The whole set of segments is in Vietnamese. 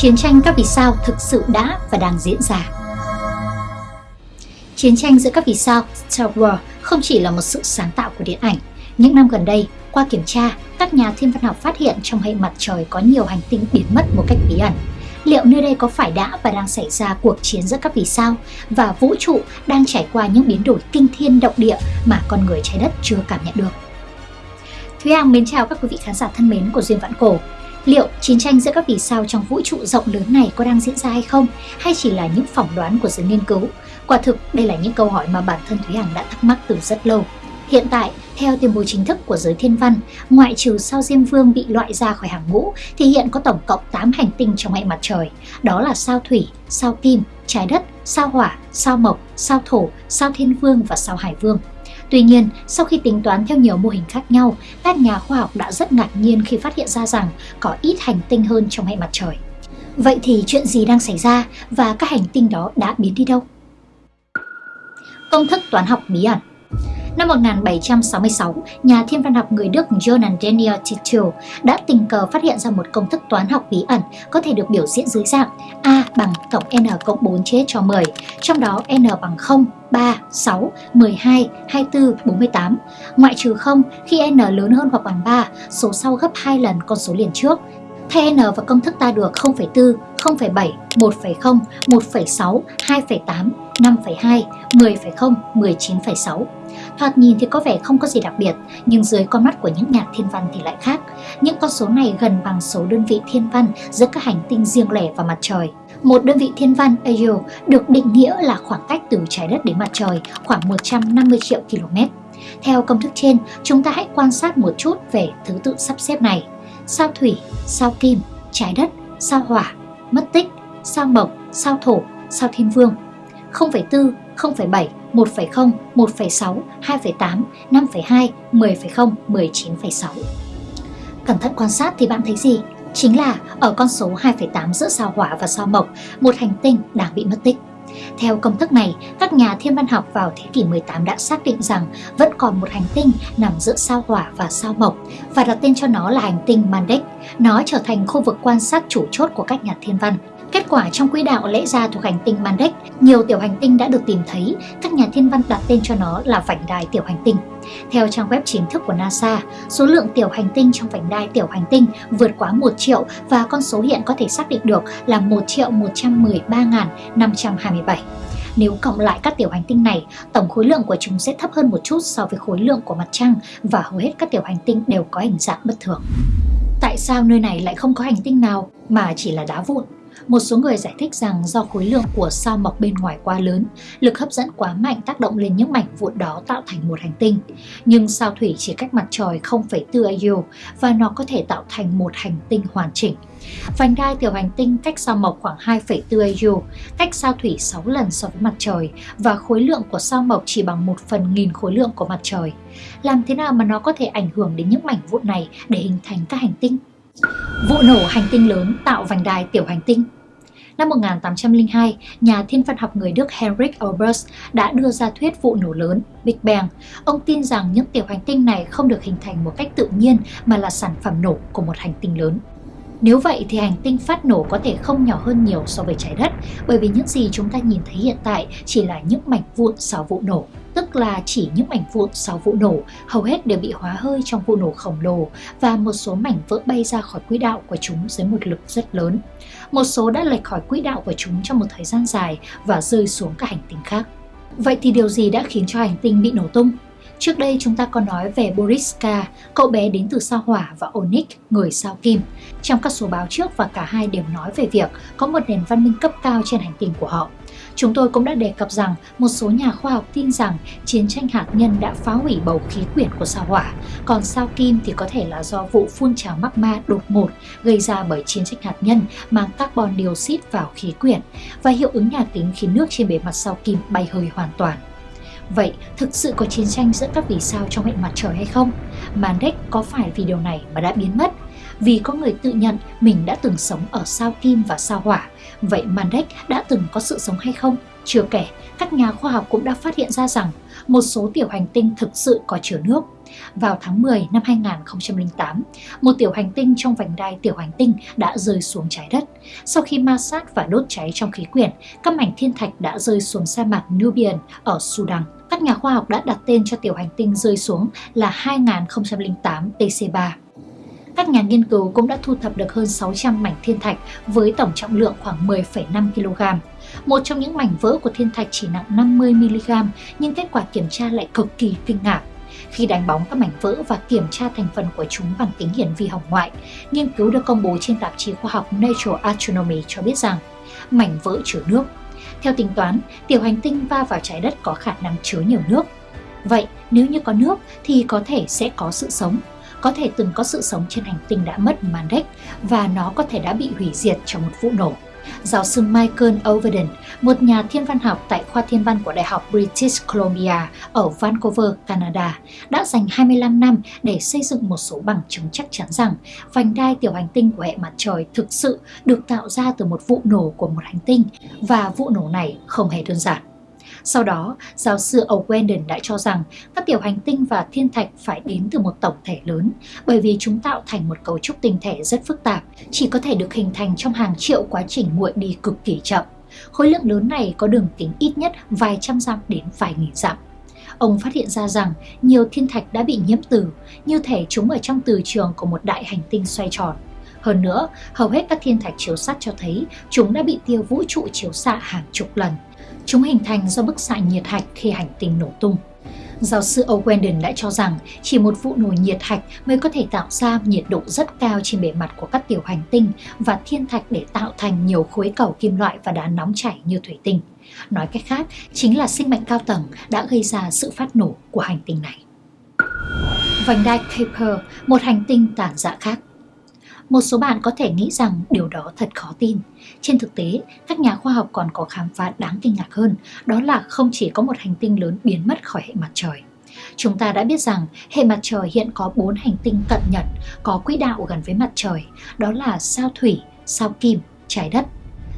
chiến tranh các vì sao thực sự đã và đang diễn ra. Chiến tranh giữa các vì sao Star Wars không chỉ là một sự sáng tạo của điện ảnh. Những năm gần đây, qua kiểm tra, các nhà thiên văn học phát hiện trong hệ mặt trời có nhiều hành tinh biến mất một cách bí ẩn. Liệu nơi đây có phải đã và đang xảy ra cuộc chiến giữa các vì sao và vũ trụ đang trải qua những biến đổi kinh thiên động địa mà con người trái đất chưa cảm nhận được? Thúy Hằng mến chào các quý vị khán giả thân mến của Duyên Vạn Cổ. Liệu chiến tranh giữa các vì sao trong vũ trụ rộng lớn này có đang diễn ra hay không? Hay chỉ là những phỏng đoán của giới nghiên cứu? Quả thực, đây là những câu hỏi mà bản thân Thúy Hằng đã thắc mắc từ rất lâu. Hiện tại, theo tuyên bố chính thức của giới thiên văn, ngoại trừ sao Diêm Vương bị loại ra khỏi hàng ngũ thì hiện có tổng cộng 8 hành tinh trong hệ mặt trời. Đó là sao Thủy, sao Kim, trái đất, sao Hỏa, sao Mộc, sao Thổ, sao Thiên Vương và sao Hải Vương. Tuy nhiên, sau khi tính toán theo nhiều mô hình khác nhau, các nhà khoa học đã rất ngạc nhiên khi phát hiện ra rằng có ít hành tinh hơn trong hệ mặt trời. Vậy thì chuyện gì đang xảy ra và các hành tinh đó đã biến đi đâu? Công thức toán học bí ẩn Năm 1766, nhà thiên văn học người Đức Johann Daniel Titul đã tình cờ phát hiện ra một công thức toán học bí ẩn có thể được biểu diễn dưới dạng A bằng tổng n cộng 4 chia cho 10, trong đó n bằng 0, 3, 6, 12, 24, 48. Ngoại trừ 0, khi n lớn hơn hoặc bằng 3, số sau gấp 2 lần con số liền trước. Thay n và công thức ta được 0,4, 0,7, 1,0, 1,6, 2,8, 5,2, 10,0, 19,6. Thoạt nhìn thì có vẻ không có gì đặc biệt, nhưng dưới con mắt của những nhà thiên văn thì lại khác. Những con số này gần bằng số đơn vị thiên văn giữa các hành tinh riêng lẻ và mặt trời. Một đơn vị thiên văn AU được định nghĩa là khoảng cách từ trái đất đến mặt trời khoảng 150 triệu km. Theo công thức trên, chúng ta hãy quan sát một chút về thứ tự sắp xếp này. Sao thủy, sao kim, trái đất, sao hỏa, mất tích, sao mộc, sao thổ, sao thiên vương. 0,4, 0,7, 1,0, 1,6, 2,8, 5,2, 10,0, 19,6. Cẩn thận quan sát thì bạn thấy gì? Chính là ở con số 2,8 giữa sao hỏa và sao mộc, một hành tinh đang bị mất tích. Theo công thức này, các nhà thiên văn học vào thế kỷ 18 đã xác định rằng vẫn còn một hành tinh nằm giữa sao hỏa và sao mộc và đặt tên cho nó là hành tinh Mandek. Nó trở thành khu vực quan sát chủ chốt của các nhà thiên văn. Kết quả trong quỹ đạo lẽ ra thuộc hành tinh Mandek, nhiều tiểu hành tinh đã được tìm thấy, các nhà thiên văn đặt tên cho nó là vành đai tiểu hành tinh. Theo trang web chính thức của NASA, số lượng tiểu hành tinh trong vành đai tiểu hành tinh vượt quá 1 triệu và con số hiện có thể xác định được là 1 triệu 113.527. Nếu cộng lại các tiểu hành tinh này, tổng khối lượng của chúng sẽ thấp hơn một chút so với khối lượng của mặt trăng và hầu hết các tiểu hành tinh đều có hình dạng bất thường. Tại sao nơi này lại không có hành tinh nào mà chỉ là đá vụn? Một số người giải thích rằng do khối lượng của sao mọc bên ngoài quá lớn, lực hấp dẫn quá mạnh tác động lên những mảnh vụn đó tạo thành một hành tinh. Nhưng sao thủy chỉ cách mặt trời 0,4 AU và nó có thể tạo thành một hành tinh hoàn chỉnh. Vành đai tiểu hành tinh cách sao mộc khoảng 2,4 AU, cách sao thủy 6 lần so với mặt trời và khối lượng của sao mộc chỉ bằng 1 phần nghìn khối lượng của mặt trời. Làm thế nào mà nó có thể ảnh hưởng đến những mảnh vụn này để hình thành các hành tinh? Vụ nổ hành tinh lớn tạo vành đai tiểu hành tinh Năm 1802, nhà thiên văn học người Đức Heinrich Olbers đã đưa ra thuyết vụ nổ lớn Big Bang. Ông tin rằng những tiểu hành tinh này không được hình thành một cách tự nhiên mà là sản phẩm nổ của một hành tinh lớn. Nếu vậy thì hành tinh phát nổ có thể không nhỏ hơn nhiều so với trái đất, bởi vì những gì chúng ta nhìn thấy hiện tại chỉ là những mảnh vụn sau vụ nổ, tức là chỉ những mảnh vụn sau vụ nổ, hầu hết đều bị hóa hơi trong vụ nổ khổng lồ và một số mảnh vỡ bay ra khỏi quỹ đạo của chúng dưới một lực rất lớn. Một số đã lệch khỏi quỹ đạo của chúng trong một thời gian dài và rơi xuống các hành tinh khác. Vậy thì điều gì đã khiến cho hành tinh bị nổ tung? Trước đây chúng ta có nói về Boriska, cậu bé đến từ sao hỏa và Onyx, người sao kim. Trong các số báo trước và cả hai đều nói về việc có một nền văn minh cấp cao trên hành tinh của họ. Chúng tôi cũng đã đề cập rằng một số nhà khoa học tin rằng chiến tranh hạt nhân đã phá hủy bầu khí quyển của sao hỏa, còn sao kim thì có thể là do vụ phun trào magma đột ngột gây ra bởi chiến tranh hạt nhân mang carbon dioxide vào khí quyển và hiệu ứng nhà kính khiến nước trên bề mặt sao kim bay hơi hoàn toàn. Vậy thực sự có chiến tranh giữa các vì sao trong hệ mặt trời hay không? Mandek có phải vì điều này mà đã biến mất? Vì có người tự nhận mình đã từng sống ở sao kim và sao hỏa, vậy Mandek đã từng có sự sống hay không? Chưa kể, các nhà khoa học cũng đã phát hiện ra rằng một số tiểu hành tinh thực sự có chứa nước. Vào tháng 10 năm 2008, một tiểu hành tinh trong vành đai tiểu hành tinh đã rơi xuống trái đất. Sau khi ma sát và đốt cháy trong khí quyển, các mảnh thiên thạch đã rơi xuống sa mạc Nubian ở Sudan. Các nhà khoa học đã đặt tên cho tiểu hành tinh rơi xuống là 2008 TC3. Các nhà nghiên cứu cũng đã thu thập được hơn 600 mảnh thiên thạch với tổng trọng lượng khoảng 10,5 kg. Một trong những mảnh vỡ của thiên thạch chỉ nặng 50 mg, nhưng kết quả kiểm tra lại cực kỳ kinh ngạc. Khi đánh bóng các mảnh vỡ và kiểm tra thành phần của chúng bằng kính hiển vi hồng ngoại, nghiên cứu được công bố trên tạp chí khoa học Nature Astronomy cho biết rằng mảnh vỡ chứa nước. Theo tính toán, tiểu hành tinh va vào trái đất có khả năng chứa nhiều nước. Vậy nếu như có nước thì có thể sẽ có sự sống. Có thể từng có sự sống trên hành tinh đã mất Mandek và nó có thể đã bị hủy diệt trong một vụ nổ giáo sư Michael Overden, một nhà thiên văn học tại khoa thiên văn của Đại học British Columbia ở Vancouver, Canada, đã dành 25 năm để xây dựng một số bằng chứng chắc chắn rằng vành đai tiểu hành tinh của hệ mặt trời thực sự được tạo ra từ một vụ nổ của một hành tinh và vụ nổ này không hề đơn giản. Sau đó, giáo sư O'Wendon đã cho rằng các tiểu hành tinh và thiên thạch phải đến từ một tổng thể lớn bởi vì chúng tạo thành một cấu trúc tinh thể rất phức tạp, chỉ có thể được hình thành trong hàng triệu quá trình nguội đi cực kỳ chậm. Khối lượng lớn này có đường kính ít nhất vài trăm dặm đến vài nghìn dặm. Ông phát hiện ra rằng nhiều thiên thạch đã bị nhiễm từ, như thể chúng ở trong từ trường của một đại hành tinh xoay tròn. Hơn nữa, hầu hết các thiên thạch chiếu sắt cho thấy chúng đã bị tia vũ trụ chiếu xạ hàng chục lần. Chúng hình thành do bức xạ nhiệt hạch khi hành tinh nổ tung. Giáo sư O'Wendon đã cho rằng chỉ một vụ nổ nhiệt hạch mới có thể tạo ra nhiệt độ rất cao trên bề mặt của các tiểu hành tinh và thiên thạch để tạo thành nhiều khối cầu kim loại và đá nóng chảy như thủy tinh. Nói cách khác, chính là sinh mệnh cao tầng đã gây ra sự phát nổ của hành tinh này. Vành đai Kuiper, một hành tinh tàn dạ khác. Một số bạn có thể nghĩ rằng điều đó thật khó tin. Trên thực tế, các nhà khoa học còn có khám phá đáng kinh ngạc hơn, đó là không chỉ có một hành tinh lớn biến mất khỏi hệ mặt trời. Chúng ta đã biết rằng hệ mặt trời hiện có 4 hành tinh cận nhật có quỹ đạo gần với mặt trời, đó là sao thủy, sao kim, trái đất,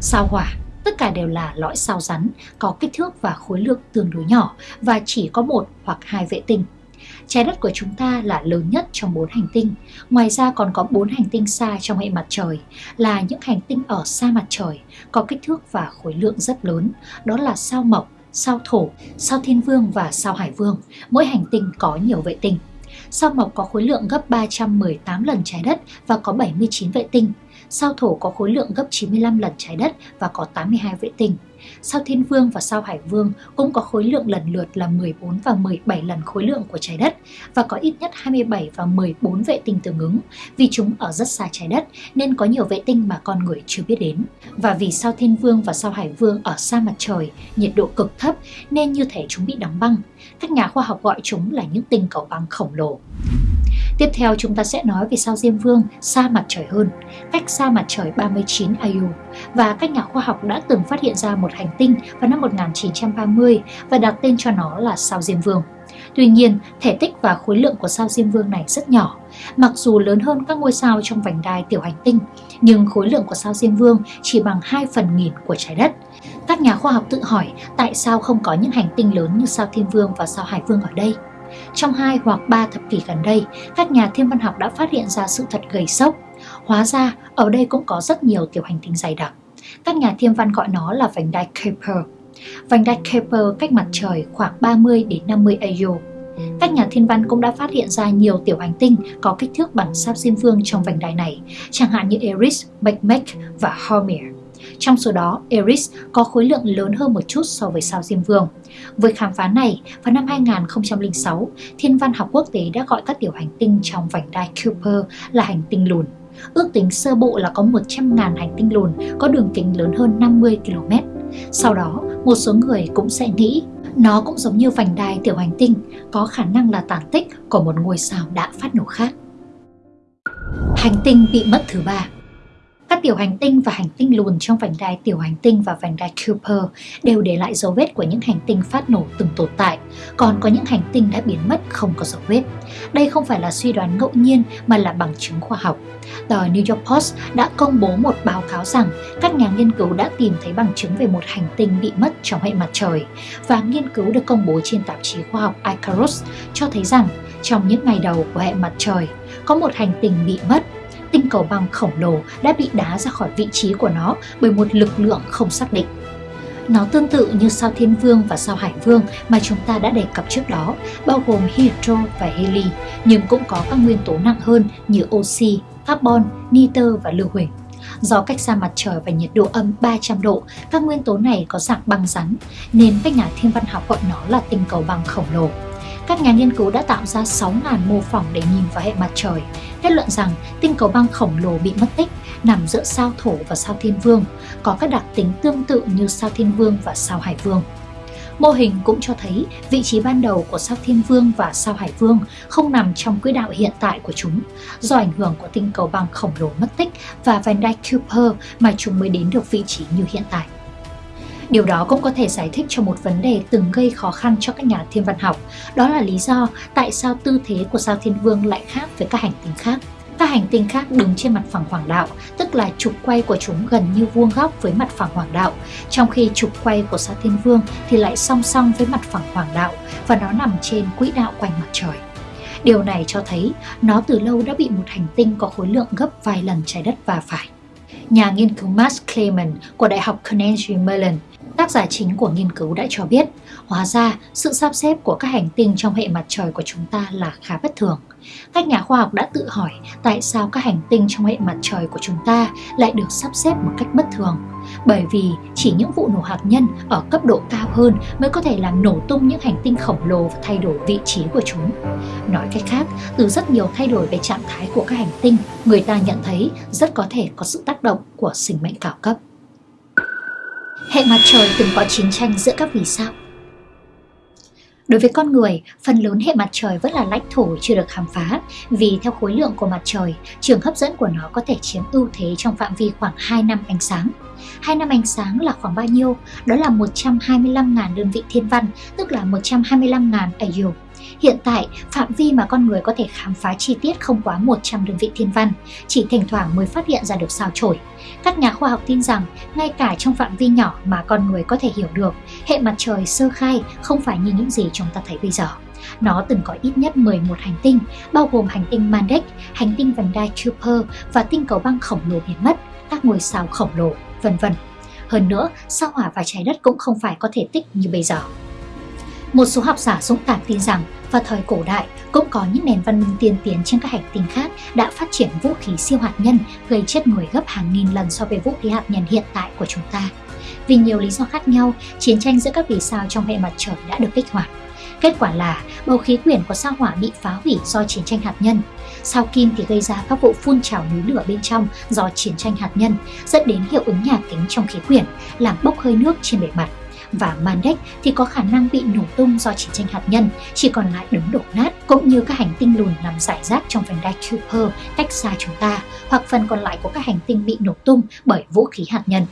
sao hỏa. Tất cả đều là lõi sao rắn, có kích thước và khối lượng tương đối nhỏ và chỉ có một hoặc hai vệ tinh. Trái đất của chúng ta là lớn nhất trong bốn hành tinh. Ngoài ra còn có bốn hành tinh xa trong hệ mặt trời, là những hành tinh ở xa mặt trời, có kích thước và khối lượng rất lớn. Đó là sao Mộc, sao Thổ, sao Thiên Vương và sao Hải Vương. Mỗi hành tinh có nhiều vệ tinh. Sao Mộc có khối lượng gấp 318 lần trái đất và có 79 vệ tinh. Sao Thổ có khối lượng gấp 95 lần trái đất và có 82 vệ tinh. Sao Thiên Vương và sao Hải Vương cũng có khối lượng lần lượt là 14 và 17 lần khối lượng của trái đất và có ít nhất 27 và 14 vệ tinh tương ứng. Vì chúng ở rất xa trái đất nên có nhiều vệ tinh mà con người chưa biết đến. Và vì sao Thiên Vương và sao Hải Vương ở xa mặt trời, nhiệt độ cực thấp nên như thể chúng bị đóng băng. Các nhà khoa học gọi chúng là những tinh cầu băng khổng lồ. Tiếp theo chúng ta sẽ nói về sao Diêm Vương xa mặt trời hơn, cách xa mặt trời 39 AU và các nhà khoa học đã từng phát hiện ra một hành tinh vào năm 1930 và đặt tên cho nó là sao Diêm Vương. Tuy nhiên, thể tích và khối lượng của sao Diêm Vương này rất nhỏ. Mặc dù lớn hơn các ngôi sao trong vành đai tiểu hành tinh, nhưng khối lượng của sao Diêm Vương chỉ bằng 2 phần nghìn của trái đất. Các nhà khoa học tự hỏi tại sao không có những hành tinh lớn như sao Thiên Vương và sao Hải Vương ở đây. Trong hai hoặc ba thập kỷ gần đây, các nhà thiên văn học đã phát hiện ra sự thật gây sốc. Hóa ra, ở đây cũng có rất nhiều tiểu hành tinh dày đặc. Các nhà thiên văn gọi nó là vành đai Kuiper. Vành đai Kuiper cách mặt trời khoảng 30 đến 50 AU. Các nhà thiên văn cũng đã phát hiện ra nhiều tiểu hành tinh có kích thước bằng sao Diêm Vương trong vành đai này, chẳng hạn như Eris, Makemake và Hormir. Trong số đó, Eris có khối lượng lớn hơn một chút so với sao Diêm Vương. Với khám phá này, vào năm 2006, Thiên văn học quốc tế đã gọi các tiểu hành tinh trong vành đai Kuiper là hành tinh lùn. Ước tính sơ bộ là có 100.000 hành tinh lùn có đường kính lớn hơn 50 km. Sau đó, một số người cũng sẽ nghĩ nó cũng giống như vành đai tiểu hành tinh, có khả năng là tàn tích của một ngôi sao đã phát nổ khác. Hành tinh bị mất thứ ba các tiểu hành tinh và hành tinh lùn trong vành đai tiểu hành tinh và vành đai Kuiper đều để lại dấu vết của những hành tinh phát nổ từng tồn tại, còn có những hành tinh đã biến mất không có dấu vết. Đây không phải là suy đoán ngẫu nhiên mà là bằng chứng khoa học. Tờ New York Post đã công bố một báo cáo rằng các nhà nghiên cứu đã tìm thấy bằng chứng về một hành tinh bị mất trong hệ mặt trời và nghiên cứu được công bố trên tạp chí khoa học Icarus cho thấy rằng trong những ngày đầu của hệ mặt trời có một hành tinh bị mất tinh cầu băng khổng lồ đã bị đá ra khỏi vị trí của nó bởi một lực lượng không xác định. Nó tương tự như sao Thiên Vương và sao Hải Vương mà chúng ta đã đề cập trước đó, bao gồm hydro và heli, nhưng cũng có các nguyên tố nặng hơn như oxy, carbon, nitơ và lưu huỳnh. Do cách xa mặt trời và nhiệt độ âm 300 độ, các nguyên tố này có dạng băng rắn, nên các nhà thiên văn học gọi nó là tinh cầu băng khổng lồ. Các nhà nghiên cứu đã tạo ra 6.000 mô phỏng để nhìn vào hệ mặt trời, kết luận rằng tinh cầu băng khổng lồ bị mất tích nằm giữa sao thổ và sao thiên vương, có các đặc tính tương tự như sao thiên vương và sao hải vương. Mô hình cũng cho thấy vị trí ban đầu của sao Thiên Vương và sao Hải Vương không nằm trong quỹ đạo hiện tại của chúng, do ảnh hưởng của tinh cầu băng khổng lồ mất tích và vành đai Kuiper mà chúng mới đến được vị trí như hiện tại. Điều đó cũng có thể giải thích cho một vấn đề từng gây khó khăn cho các nhà thiên văn học, đó là lý do tại sao tư thế của sao Thiên Vương lại khác với các hành tinh khác. Các hành tinh khác đứng trên mặt phẳng hoàng đạo, tức là trục quay của chúng gần như vuông góc với mặt phẳng hoàng đạo, trong khi trục quay của sao Thiên Vương thì lại song song với mặt phẳng hoàng đạo và nó nằm trên quỹ đạo quanh mặt trời. Điều này cho thấy nó từ lâu đã bị một hành tinh có khối lượng gấp vài lần trái đất va phải. Nhà nghiên cứu Max Clayman của Đại học Carnegie Mellon Tác giả chính của nghiên cứu đã cho biết, hóa ra sự sắp xếp của các hành tinh trong hệ mặt trời của chúng ta là khá bất thường. Các nhà khoa học đã tự hỏi tại sao các hành tinh trong hệ mặt trời của chúng ta lại được sắp xếp một cách bất thường. Bởi vì chỉ những vụ nổ hạt nhân ở cấp độ cao hơn mới có thể làm nổ tung những hành tinh khổng lồ và thay đổi vị trí của chúng. Nói cách khác, từ rất nhiều thay đổi về trạng thái của các hành tinh, người ta nhận thấy rất có thể có sự tác động của sinh mệnh cao cấp. Hệ mặt trời từng có chiến tranh giữa các vì sao. Đối với con người, phần lớn hệ mặt trời vẫn là lãnh thổ chưa được khám phá vì theo khối lượng của mặt trời, trường hấp dẫn của nó có thể chiếm ưu thế trong phạm vi khoảng 2 năm ánh sáng. 2 năm ánh sáng là khoảng bao nhiêu? Đó là 125.000 đơn vị thiên văn, tức là 125.000 AU. Hiện tại, phạm vi mà con người có thể khám phá chi tiết không quá 100 đơn vị thiên văn, chỉ thỉnh thoảng mới phát hiện ra được sao chổi. Các nhà khoa học tin rằng, ngay cả trong phạm vi nhỏ mà con người có thể hiểu được, hệ mặt trời sơ khai không phải như những gì chúng ta thấy bây giờ. Nó từng có ít nhất 11 hành tinh, bao gồm hành tinh Mandek, hành tinh vành đai Kuiper và tinh cầu băng khổng lồ biến mất, các ngôi sao khổng lồ, vân vân. Hơn nữa, sao hỏa và trái đất cũng không phải có thể tích như bây giờ. Một số học giả dũng cảm tin rằng vào thời cổ đại cũng có những nền văn minh tiên tiến trên các hành tinh khác đã phát triển vũ khí siêu hạt nhân gây chết người gấp hàng nghìn lần so với vũ khí hạt nhân hiện tại của chúng ta. Vì nhiều lý do khác nhau, chiến tranh giữa các vì sao trong hệ mặt trời đã được kích hoạt. Kết quả là bầu khí quyển của sao hỏa bị phá hủy do chiến tranh hạt nhân. Sao kim thì gây ra các vụ phun trào núi lửa bên trong do chiến tranh hạt nhân, dẫn đến hiệu ứng nhà kính trong khí quyển, làm bốc hơi nước trên bề mặt và Mandek thì có khả năng bị nổ tung do chiến tranh hạt nhân, chỉ còn lại đống đổ nát cũng như các hành tinh lùn nằm rải rác trong vành đai Kuiper cách xa chúng ta, hoặc phần còn lại của các hành tinh bị nổ tung bởi vũ khí hạt nhân.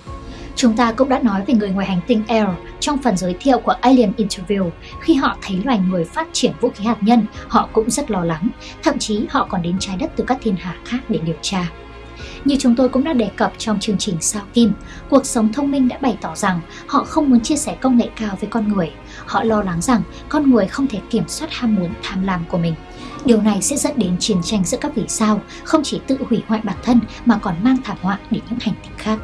Chúng ta cũng đã nói về người ngoài hành tinh Air trong phần giới thiệu của Alien Interview. Khi họ thấy loài người phát triển vũ khí hạt nhân, họ cũng rất lo lắng. Thậm chí họ còn đến trái đất từ các thiên hà khác để điều tra. Như chúng tôi cũng đã đề cập trong chương trình Sao Kim, cuộc sống thông minh đã bày tỏ rằng họ không muốn chia sẻ công nghệ cao với con người. Họ lo lắng rằng con người không thể kiểm soát ham muốn tham lam của mình. Điều này sẽ dẫn đến chiến tranh giữa các vì sao, không chỉ tự hủy hoại bản thân mà còn mang thảm họa đến những hành tinh khác.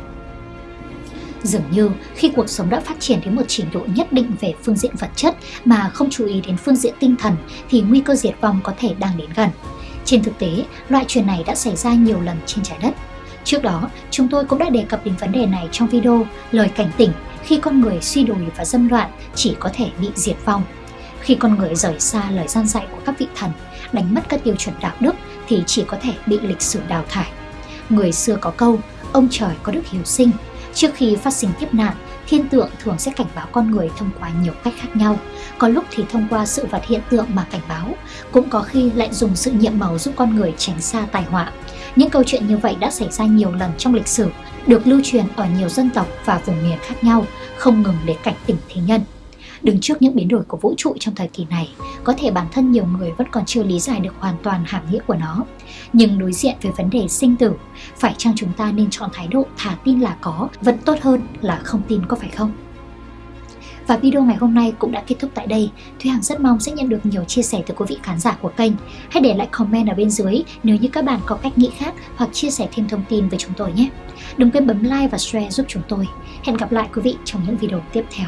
Dường như khi cuộc sống đã phát triển đến một trình độ nhất định về phương diện vật chất mà không chú ý đến phương diện tinh thần thì nguy cơ diệt vong có thể đang đến gần. Trên thực tế, loại chuyện này đã xảy ra nhiều lần trên trái đất. Trước đó, chúng tôi cũng đã đề cập đến vấn đề này trong video Lời cảnh tỉnh khi con người suy đồi và dâm loạn chỉ có thể bị diệt vong. Khi con người rời xa lời gian dạy của các vị thần, đánh mất các tiêu chuẩn đạo đức thì chỉ có thể bị lịch sử đào thải. Người xưa có câu, ông trời có đức hiếu sinh. Trước khi phát sinh kiếp nạn, thiên tượng thường sẽ cảnh báo con người thông qua nhiều cách khác nhau. Có lúc thì thông qua sự vật hiện tượng mà cảnh báo, cũng có khi lại dùng sự nhiệm màu giúp con người tránh xa tai họa. Những câu chuyện như vậy đã xảy ra nhiều lần trong lịch sử, được lưu truyền ở nhiều dân tộc và vùng miền khác nhau, không ngừng để cảnh tỉnh thế nhân. Đứng trước những biến đổi của vũ trụ trong thời kỳ này, có thể bản thân nhiều người vẫn còn chưa lý giải được hoàn toàn hàm nghĩa của nó. Nhưng đối diện với vấn đề sinh tử, phải chăng chúng ta nên chọn thái độ thả tin là có vẫn tốt hơn là không tin có phải không? Và video ngày hôm nay cũng đã kết thúc tại đây. Thúy Hằng rất mong sẽ nhận được nhiều chia sẻ từ quý vị khán giả của kênh. Hãy để lại comment ở bên dưới nếu như các bạn có cách nghĩ khác hoặc chia sẻ thêm thông tin với chúng tôi nhé. Đừng quên bấm like và share giúp chúng tôi. Hẹn gặp lại quý vị trong những video tiếp theo.